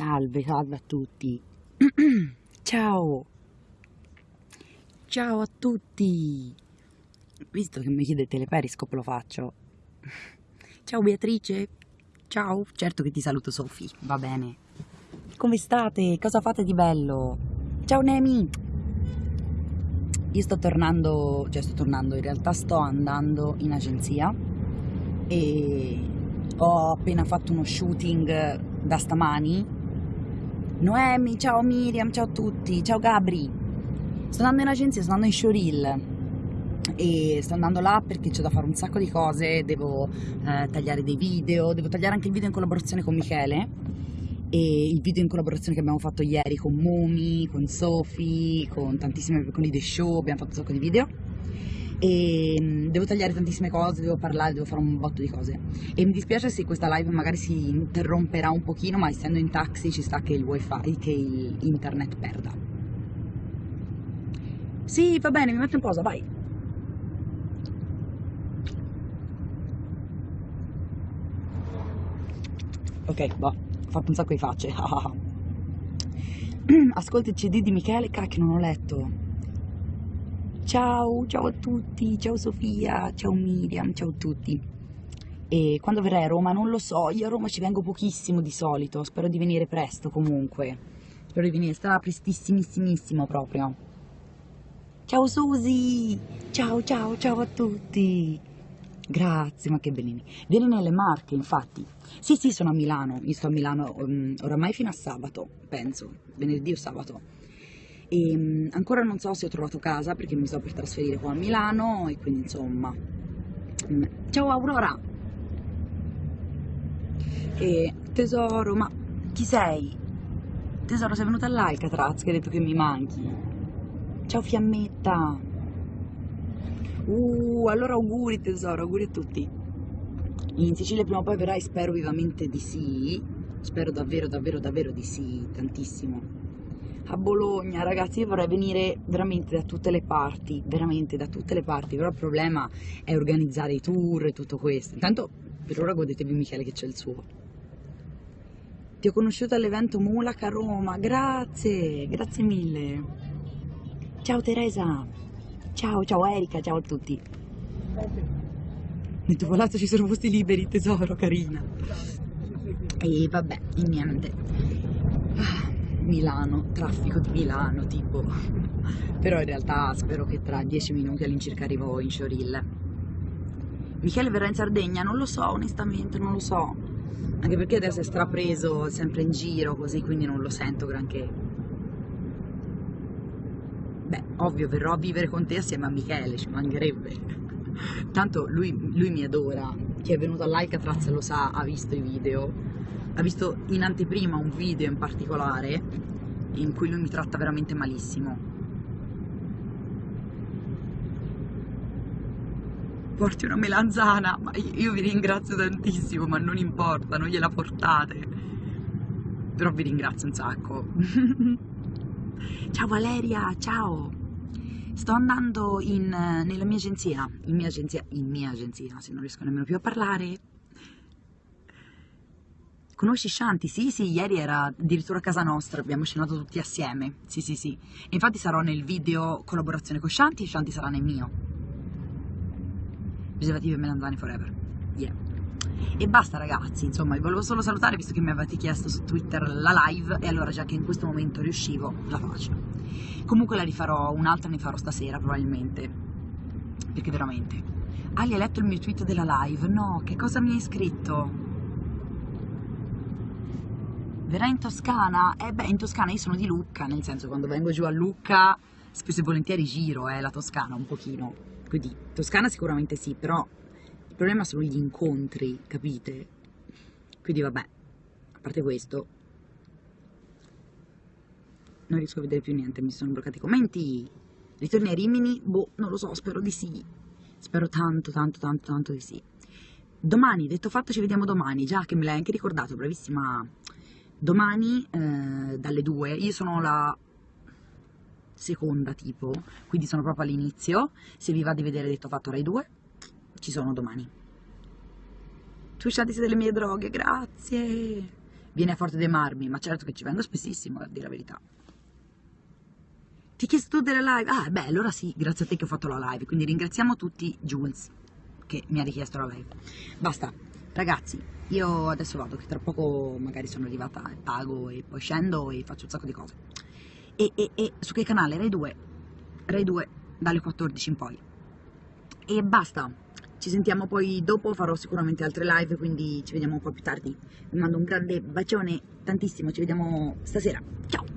Salve, salve a tutti. Ciao. Ciao a tutti. Visto che mi chiedete le periscope lo faccio. Ciao Beatrice. Ciao. Certo che ti saluto Sofì, va bene. Come state? Cosa fate di bello? Ciao Nemi. Io sto tornando, cioè sto tornando, in realtà sto andando in agenzia e ho appena fatto uno shooting da stamani Noemi, ciao Miriam, ciao a tutti, ciao Gabri. Sto andando in agenzia, sto andando in showreel. E sto andando là perché c'è da fare un sacco di cose, devo eh, tagliare dei video, devo tagliare anche il video in collaborazione con Michele. E il video in collaborazione che abbiamo fatto ieri con Mumi, con Sofi, con tantissime con i The Show, abbiamo fatto un sacco di video e mm, devo tagliare tantissime cose, devo parlare, devo fare un botto di cose. E mi dispiace se questa live magari si interromperà un pochino ma essendo in taxi ci sta che il wifi, che il internet perda. Sì va bene mi metto in pausa vai. Ok boh, ho fatto un sacco di facce. Ascolta il cd di Michele cacchio non ho letto Ciao, ciao a tutti, ciao Sofia, ciao Miriam, ciao a tutti. E quando verrai a Roma non lo so, io a Roma ci vengo pochissimo di solito, spero di venire presto comunque. Spero di venire, sarà prestissimissimo proprio. Ciao Susi, ciao ciao ciao a tutti. Grazie, ma che bellini. Vieni nelle Marche, infatti. Sì, sì, sono a Milano, io sto a Milano um, oramai fino a sabato, penso, venerdì o sabato e um, ancora non so se ho trovato casa perché mi sto per trasferire qua a Milano e quindi insomma mm, ciao Aurora! E tesoro ma chi sei? tesoro sei venuta all'Alcatraz che hai detto che mi manchi. Ciao fiammetta! Uh allora auguri tesoro auguri a tutti. In Sicilia prima o poi verrai spero vivamente di sì. Spero davvero davvero davvero di sì tantissimo a Bologna, ragazzi, io vorrei venire veramente da tutte le parti, veramente da tutte le parti, però il problema è organizzare i tour e tutto questo. Intanto per ora godetevi Michele che c'è il suo. Ti ho conosciuto all'evento Mulac a Roma, grazie, grazie mille. Ciao Teresa, ciao, ciao Erika, ciao a tutti. Nel tuo palazzo ci sono posti liberi, tesoro, carina. E vabbè, niente. Milano, traffico di Milano tipo, però in realtà spero che tra dieci minuti all'incirca arrivo in showreel. Michele verrà in Sardegna? Non lo so, onestamente non lo so, anche perché adesso è strapreso, sempre in giro così, quindi non lo sento granché. Beh, ovvio, verrò a vivere con te assieme a Michele, ci mancherebbe. Tanto lui, lui mi adora, chi è venuto all'Alcatraz lo sa, ha visto i video ha visto in anteprima un video in particolare in cui lui mi tratta veramente malissimo. Porti una melanzana, ma io vi ringrazio tantissimo, ma non importa, non gliela portate. Però vi ringrazio un sacco. ciao Valeria, ciao! Sto andando in, nella mia agenzia, in mia agenzia, in mia agenzia, se non riesco nemmeno più a parlare, Conosci Shanti? Sì, sì, ieri era addirittura a casa nostra, abbiamo cenato tutti assieme. Sì, sì, sì. E infatti sarò nel video collaborazione con Shanti e Shanti sarà nel mio. Preservativi e melanzane forever. Yeah. E basta ragazzi, insomma, vi volevo solo salutare visto che mi avete chiesto su Twitter la live e allora già che in questo momento riuscivo, la faccio. Comunque la rifarò, un'altra ne farò stasera probabilmente, perché veramente. Ali, hai letto il mio tweet della live? No, che cosa mi hai scritto? Verrà in Toscana? Eh beh, in Toscana io sono di Lucca, nel senso quando vengo giù a Lucca spesso e volentieri giro eh, la Toscana un pochino. Quindi Toscana sicuramente sì, però il problema sono gli incontri, capite? Quindi vabbè, a parte questo, non riesco a vedere più niente, mi sono bloccati i commenti. Ritorni a Rimini? Boh, non lo so, spero di sì. Spero tanto, tanto, tanto, tanto di sì. Domani, detto fatto, ci vediamo domani. Già che me l'hai anche ricordato, bravissima domani eh, dalle 2 io sono la seconda tipo quindi sono proprio all'inizio se vi va di vedere detto fatto Rai 2 ci sono domani tu sciatisi delle mie droghe grazie viene a Forte dei Marmi, ma certo che ci vengo spessissimo, a dire la verità. Ti ho chiesto tu delle live? Ah, beh, allora sì, grazie a te che ho fatto la live, quindi ringraziamo tutti Jules che mi ha richiesto la live. Basta, ragazzi, io adesso vado, che tra poco magari sono arrivata e pago e poi scendo e faccio un sacco di cose. E, e, e su che canale? Rai 2, Rai 2 dalle 14 in poi. E basta, ci sentiamo poi dopo, farò sicuramente altre live, quindi ci vediamo un po' più tardi. Vi mando un grande bacione, tantissimo, ci vediamo stasera. Ciao!